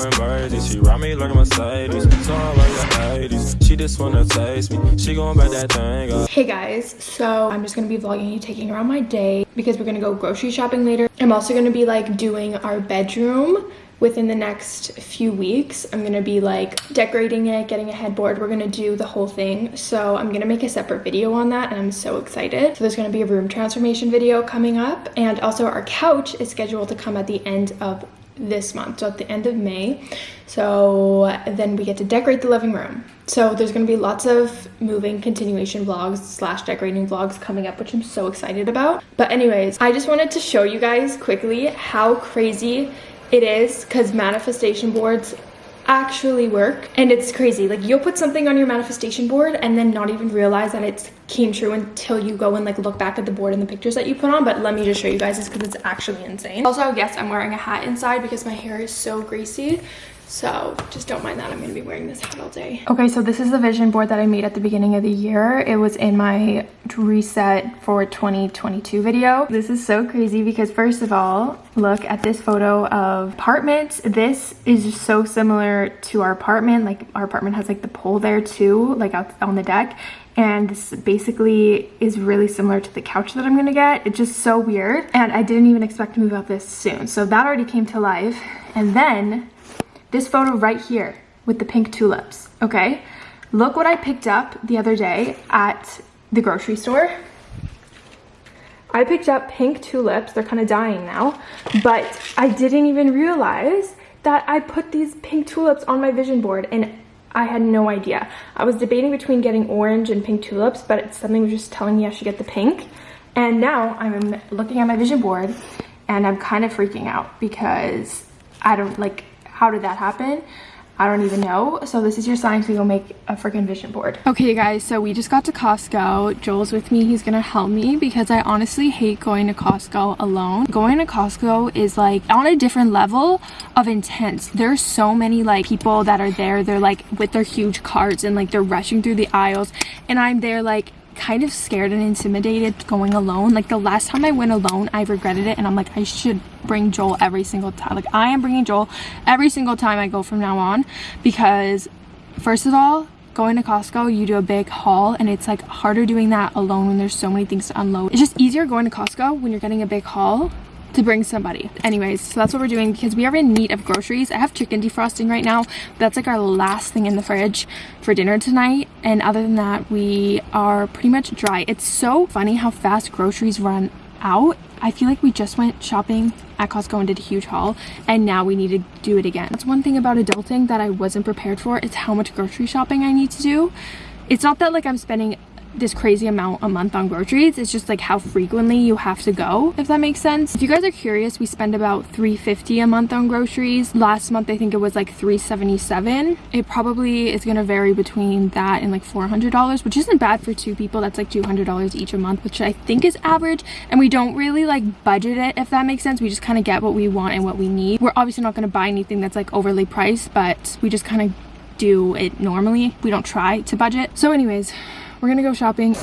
She ride me like a Mercedes. So I like the 80s. She just wanna taste me. She back that thing up. Hey guys, so I'm just gonna be vlogging you taking around my day because we're gonna go grocery shopping later. I'm also gonna be like doing our bedroom within the next few weeks i'm gonna be like decorating it getting a headboard we're gonna do the whole thing so i'm gonna make a separate video on that and i'm so excited so there's gonna be a room transformation video coming up and also our couch is scheduled to come at the end of this month so at the end of may. So then we get to decorate the living room. So there's going to be lots of moving continuation vlogs slash decorating vlogs coming up which i'm so excited about. But anyways i just wanted to show you guys quickly how crazy it is because manifestation boards actually work. And it's crazy. Like you'll put something on your manifestation board and then not even realize that it came true until you go and like look back at the board and the pictures that you put on but let me just show you guys this because it's actually insane also yes i'm wearing a hat inside because my hair is so greasy so just don't mind that. I'm to be wearing this hat all day. Okay, so this is the vision board that I made at the beginning of the year. It was in my reset for 2022 video. This is so crazy because first of all, look at this photo of apartments. This is so similar to our apartment. Like our apartment has like the pole there too, like out on the deck and this basically is really similar to the couch that I'm gonna get. It's just so weird and I didn't even expect to move out this soon. So that already came to life and then this photo right here with the pink tulips, okay? Look what I picked up the other day at the grocery store. I picked up pink tulips. They're kind of dying now, but I didn't even realize that I put these pink tulips on my vision board and I had no idea. I was debating between getting orange and pink tulips, but something was just telling me I should get the pink. And now I'm looking at my vision board and I'm kind of freaking out because I don't like how did that happen? I don't even know. So this is your sign to go make a freaking vision board. Okay guys, so we just got to Costco. Joel's with me. He's gonna help me because I honestly hate going to Costco alone. Going to Costco is like on a different level of intense. There's so many like people that are there. They're like with their huge carts and like they're rushing through the aisles and I'm there like kind of scared and intimidated going alone. Like the last time I went alone, I regretted it and I'm like, I should bring Joel every single time. Like I am bringing Joel every single time I go from now on because first of all, going to Costco, you do a big haul and it's like harder doing that alone when there's so many things to unload. It's just easier going to Costco when you're getting a big haul to bring somebody. Anyways so that's what we're doing because we are in need of groceries. I have chicken defrosting right now. That's like our last thing in the fridge for dinner tonight. And other than that we are pretty much dry. It's so funny how fast groceries run out. I feel like we just went shopping at costco and did a huge haul and now we need to do it again. That's one thing about adulting that i wasn't prepared for. It's how much grocery shopping i need to do. It's not that like i'm spending this crazy amount a month on groceries it's just like how frequently you have to go if that makes sense. If you guys are curious we spend about 350 a month on groceries. Last month i think it was like 377 it probably is to vary between that and like 400 dollars which isn't bad for two people. That's like 200 dollars each a month which i think is average and we don't really like budget it if that makes sense. We just kind of get what we want and what we need. We're obviously not going to buy anything that's like overly priced but we just kind of do it normally. We don't try to budget. So anyways we're gonna go shopping.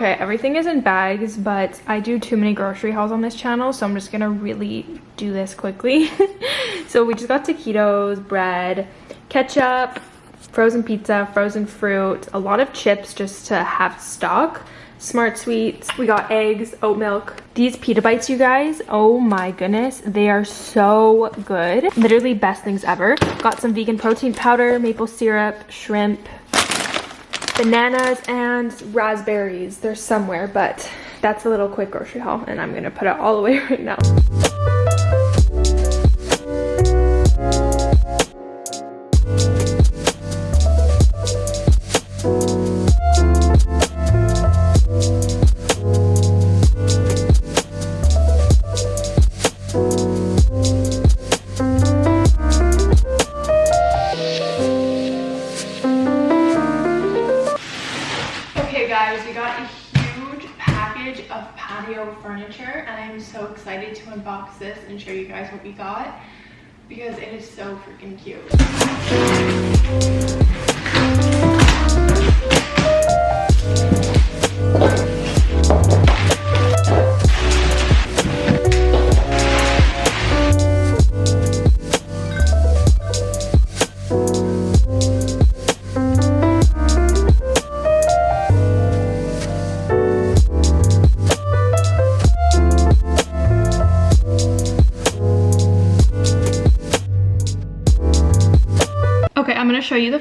Okay, everything is in bags, but I do too many grocery hauls on this channel, so I'm just gonna really do this quickly. so we just got taquitos, bread, ketchup, frozen pizza, frozen fruit, a lot of chips just to have stock, SmartSweets, we got eggs, oat milk. These pita bites, you guys, oh my goodness, they are so good. Literally best things ever. Got some vegan protein powder, maple syrup, shrimp, bananas and raspberries. They're somewhere, but that's a little quick grocery haul and I'm gonna put it all away right now. guys, we got a huge package of patio furniture and I'm so excited to unbox this and show you guys what we got because it is so freaking cute.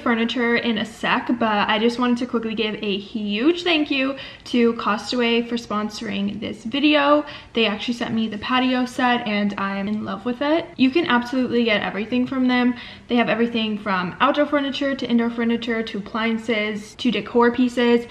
Furniture in a sec, but I just wanted to quickly give a huge thank you to Costway for sponsoring this video. They actually sent me the patio set and I'm in love with it. You can absolutely get everything from them. They have everything from outdoor furniture to indoor furniture to appliances to decor pieces.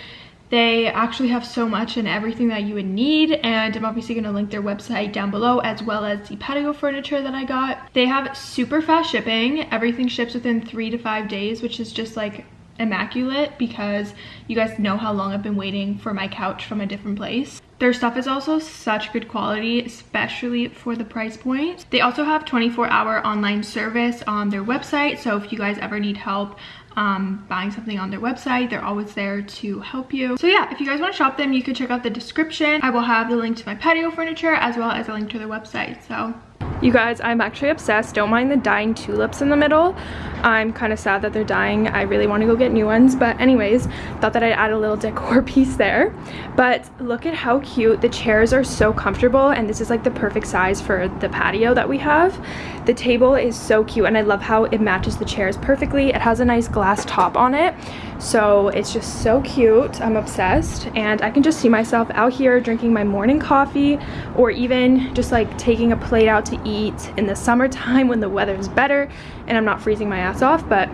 They actually have so much and everything that you would need and I'm obviously going to link their website down below as well as the patio furniture that I got. They have super fast shipping. Everything ships within three to five days which is just like immaculate because you guys know how long I've been waiting for my couch from a different place. Their stuff is also such good quality, especially for the price point. They also have 24 hour online service on their website. So if you guys ever need help um, buying something on their website. They're always there to help you. So yeah, if you guys want to shop them, you can check out the description. I will have the link to my patio furniture as well as a link to their website. So you guys, I'm actually obsessed. Don't mind the dying tulips in the middle. I'm kind of sad that they're dying. I really want to go get new ones. But anyways, thought that I'd add a little decor piece there. But look at how cute. The chairs are so comfortable. And this is like the perfect size for the patio that we have. The table is so cute. And I love how it matches the chairs perfectly. It has a nice glass top on it. So it's just so cute. I'm obsessed. And I can just see myself out here drinking my morning coffee or even just like taking a plate out to eat in the summertime when the weather's better and I'm not freezing my ass off. But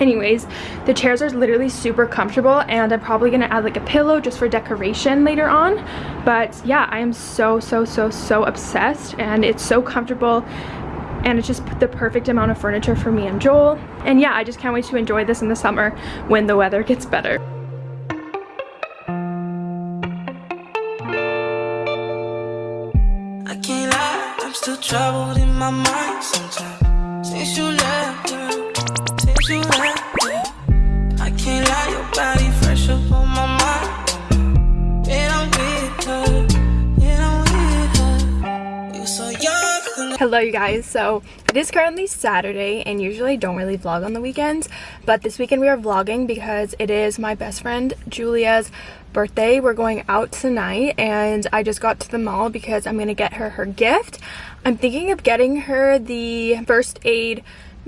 anyways the chairs are literally super comfortable and i'm probably gonna add like a pillow just for decoration later on but yeah i am so so so so obsessed and it's so comfortable and it's just the perfect amount of furniture for me and Joel. And yeah, I just can't wait to enjoy this in the summer when the weather gets better. I can't lie, I'm still troubled in my mind sometimes. Since you left, girl, since you left, Hello you guys, so it is currently Saturday and usually I don't really vlog on the weekends but this weekend we are vlogging because it is my best friend Julia's birthday. We're going out tonight and I just got to the mall because I'm going to get her her gift. I'm thinking of getting her the first aid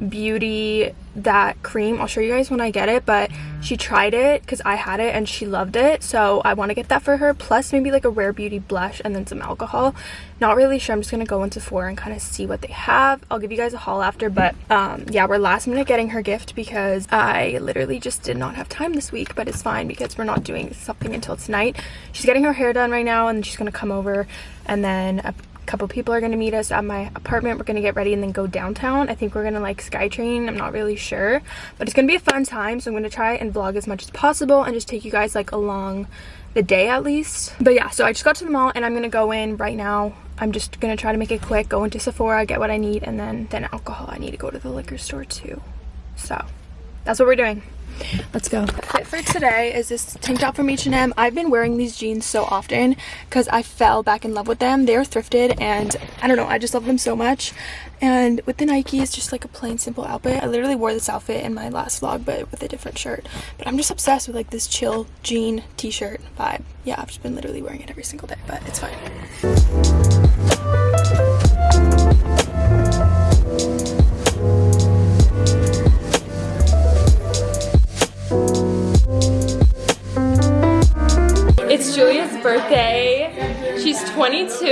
beauty that cream. I'll show you guys when i get it but she tried it because i had it and she loved it. So i want to get that for her plus maybe like a rare beauty blush and then some alcohol. Not really sure i'm just gonna go into four and kind of see what they have. I'll give you guys a haul after but um yeah we're last minute getting her gift because i literally just did not have time this week but it's fine because we're not doing something until tonight. She's getting her hair done right now and she's gonna come over and then couple people are going to meet us at my apartment. We're going to get ready and then go downtown. I think we're going to like SkyTrain. I'm not really sure. But it's going to be a fun time. So I'm going to try and vlog as much as possible and just take you guys like along the day at least. But yeah, so I just got to the mall and I'm going to go in right now. I'm just going to try to make it quick, go into Sephora, get what I need, and then, then alcohol. I need to go to the liquor store too. So that's what we're doing. Let's go. Fit for today is this tank top from H&M. I've been wearing these jeans so often because I fell back in love with them. They're thrifted and I don't know, I just love them so much. And with the Nike, it's just like a plain simple outfit. I literally wore this outfit in my last vlog but with a different shirt. But I'm just obsessed with like this chill jean t-shirt vibe. Yeah, I've just been literally wearing it every single day, but it's fine. It's Julia's birthday. She's 22.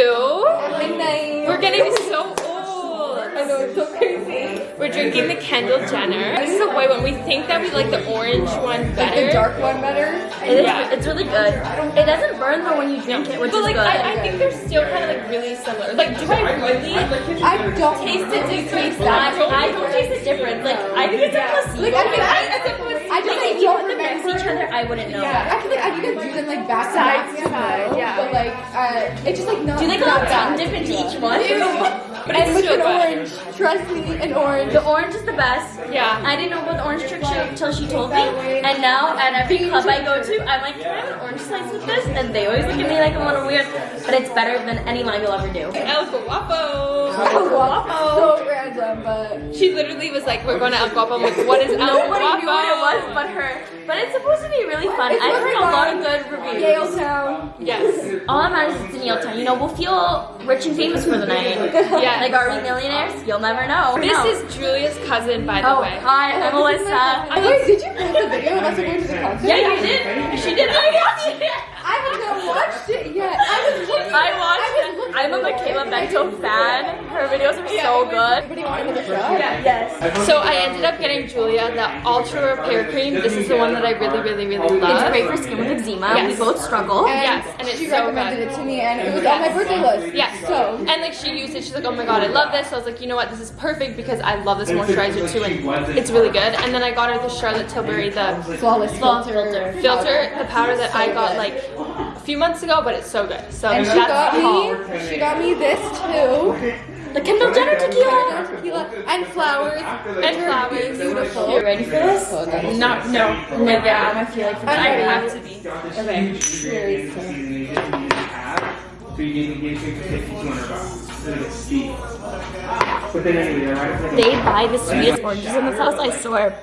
We're getting so old. I know, it's so crazy. We're drinking the Kendall Jenner. This is a white one. We think that we like the orange one better. Like the dark one better? It is, yeah. It's really good. It doesn't burn though when you drink it, which but is like, good. I, I think they're still kind of like really similar. Like, do I really I don't taste it? Do taste that? I, I don't taste the difference. Like, I think it's a placebo. Like, I, think I, I, think I just Like, like if you don't put next to remember. each other, I wouldn't know. Yeah, I feel like I can do them like back Side to side, yeah. But like, uh, it's just like not. Do like a not little tongue dip into each one. But and with an orange, trust me, an orange. The orange is the best. Yeah. I didn't know about the orange trick she- until she told me. And now at every club I go to, I'm like, can I have an orange slice with this? And they always look at me like I'm a little weird. But it's better than any lime you'll ever do. El Guapo. So random, but She literally was like, we're going to El Guapo. I'm like, what is El Guapo? Nobody knew what it was but her. But it's supposed to be really fun. It's I've heard a lot of good reviews. Yaletown. Yes. All that matters is it's in Yaletown. You know, we'll feel rich and famous for the night. Yeah. Like, are we millionaires? You'll never know. This No. is Julia's cousin, by the Oh, way. hi, I'm Melissa. Wait, did you post the video of us going to the concert? Yeah, you did. She did. I watched it. I have not watched it yet. I was looking. I watched. I was I'm a for it. Michaela Bento fan. Her videos are so good. Everybody wanted another shot. Yes. So I ended up getting Julia the Ultra Repair Cream. This is the one that I really, really, really love. It's great for skin with eczema. Yes. We both struggle. And Yes, and it's she so recommended good. it to me, and it was on my birthday list. Yes. So And like she used it, she's like, oh my god, I love this. So I was like, you know what, this is perfect because I love this moisturizer too, and it's really good. And then I got her the Charlotte Tilbury the flawless Flawless filter. filter. filter, the powder that I got like a few months ago, but it's so good. So And she got me. She got me this too. The Kendall Jenner tequila. Tequila and flowers. And flowers. Beautiful. You ready for this? No, no. No, yeah, I feel like I ready. have to be. Okay. So you get engagement for fifty two hundred bucks. It's like a steep. But then anyway, they're right up They buy the sweetest oranges in this house, I swear.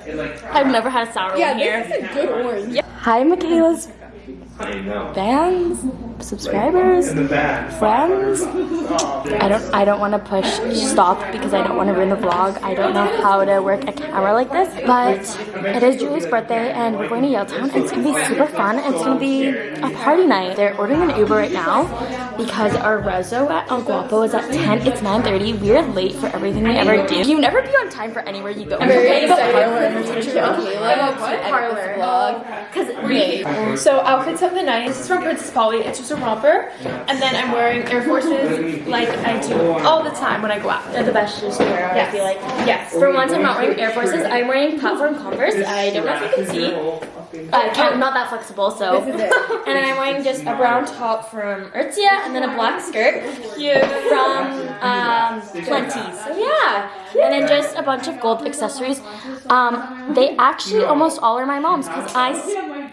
I've never had a sour Yeah, one here. this is a good orange. Hi, Michaela's I know. fans, subscribers, In the back. friends. I don't I don't want to push stop because I don't want to ruin the vlog. I don't know how to work a camera like this, but it is Julie's birthday and we're going to Yaletown Town. it's gonna be super fun. It's gonna be a party night. They're ordering an Uber right now because our rezo at El Guapo is at 10. It's 9:30. We're late for everything we ever do. You never be on time for anywhere you go. Very But excited. Parlor. Vlog. Because So outfits of the night. This is from Princess Polly. It's just a romper, and then I'm wearing Air Forces like I do all the time when I go out. They're the best shoes to wear, I feel like. Yes. For once, I'm not wearing Air Forces. I'm wearing platform Converse. I don't know if you can see. I can't, I'm not that flexible, so. This is it. And then I'm wearing just a brown top from Aritzia and then a black skirt Cute. from um, Plenty. So yeah. And then just a bunch of gold accessories. Um, they actually almost all are my mom's because I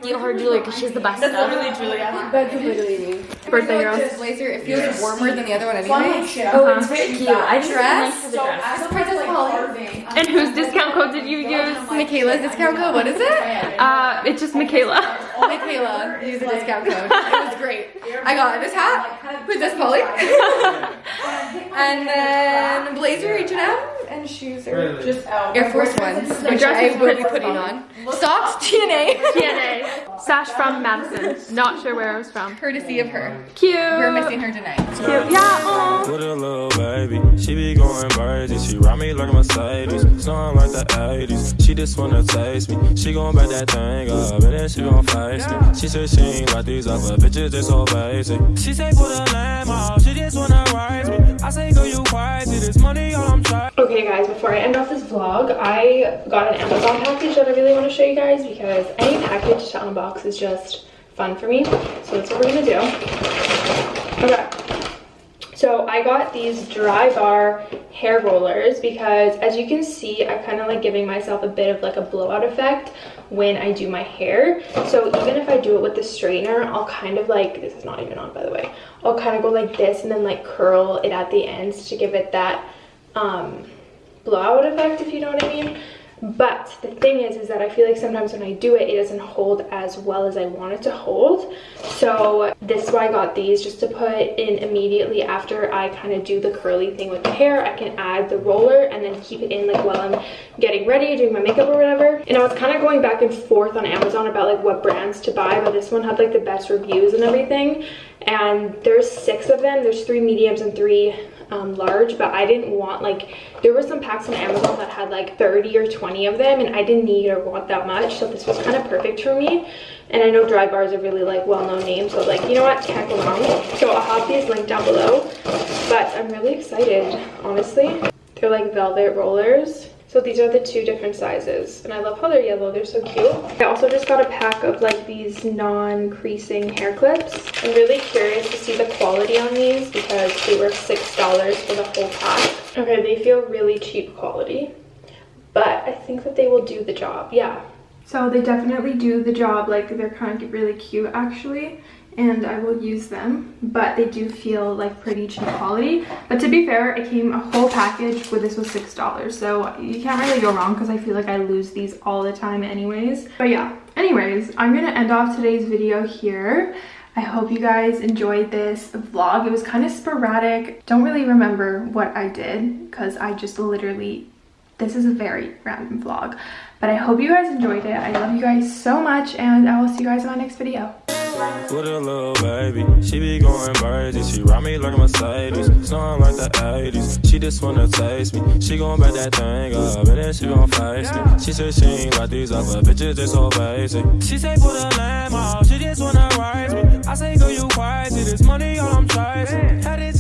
steal her jewelry because she's the best stuff. Literally Julia. That's literally me. Birthday Like girls. This blazer, it feels warmer than the other one anyway. Oh, it's very cute. I just Dress? like for the dress. This Princess Polly. And whose discount code did you use? Michaela's discount code. What is it? Uh, it's just Michaela. Michaela. Use the discount code. It was great. I got this hat. Princess Polly. and then blazer H&M and shoes are just Air Force Ones, which dress I is will be pretty putting cool. on. Socks TNA. TNA. Sash from Madison. Not sure where it was from. Courtesy of her. Cute. We're missing her tonight. Cute. Yeah. Aw. With a little baby, she be going crazy. She ride me like a Mercedes, snoring like the 80s. She just wanna taste me. She gon' back that thing up, and then she gon' face me. She said she ain't like these other bitches, just so basic. She say put a lamb out, she just wanna rise me. I say go you crazy, this money all Guys, before I end off this vlog, I got an Amazon package that I really want to show you guys because any package to unbox is just fun for me. So that's what we're gonna do. Okay. So I got these Drybar hair rollers because as you can see, I kind of like giving myself a bit of like a blowout effect when I do my hair. So even if I do it with the straightener, I'll kind of like, this is not even on by the way, I'll kind of go like this and then like curl it at the ends to give it that um, blowout effect, if you know what I mean. But the thing is, is that I feel like sometimes when I do it, it doesn't hold as well as I want it to hold. So this is why I got these, just to put in immediately after I kind of do the curly thing with the hair. I can add the roller and then keep it in like while I'm getting ready, doing my makeup or whatever. And I was kind of going back and forth on Amazon about like what brands to buy, but this one had like the best reviews and everything. And there's six of them. There's three mediums and three um, large, but I didn't want like, there were some packs on Amazon that had like 30 or 20 of them and I didn't need or want that much. So this was kind of perfect for me. And I know Drybars are really like well-known names, so like, you know what, can't go. So I'll have these linked down below, but I'm really excited, honestly. They're like velvet rollers. So these are the two different sizes and I love how they're yellow. They're so cute. I also just got a pack of like these non-creasing hair clips. I'm really curious to see the quality on these because they were $6 for the whole pack. Okay, they feel really cheap quality, but I think that they will do the job. Yeah. So they definitely do the job. Like they're kind of really cute actually and I will use them, but they do feel like pretty cheap quality. But to be fair, it came a whole package where this was $6, so you can't really go wrong because I feel like I lose these all the time anyways. But yeah, anyways, I'm gonna end off today's video here. I hope you guys enjoyed this vlog. It was kind of sporadic. Don't really remember what I did because I just literally, this is a very random vlog. But I hope you guys enjoyed it. I love you guys so much and I will see you guys in my next video with a little baby. She be going crazy. She ride me like a Mercedes, snoring like the 80s. She just wanna taste me. She gon' back that thing up and then she gon' face me. She said she ain't like these other bitches, they so basic. She say put a lamb out, she just wanna rise me. I say girl you crazy, this money all I'm chasing. Had it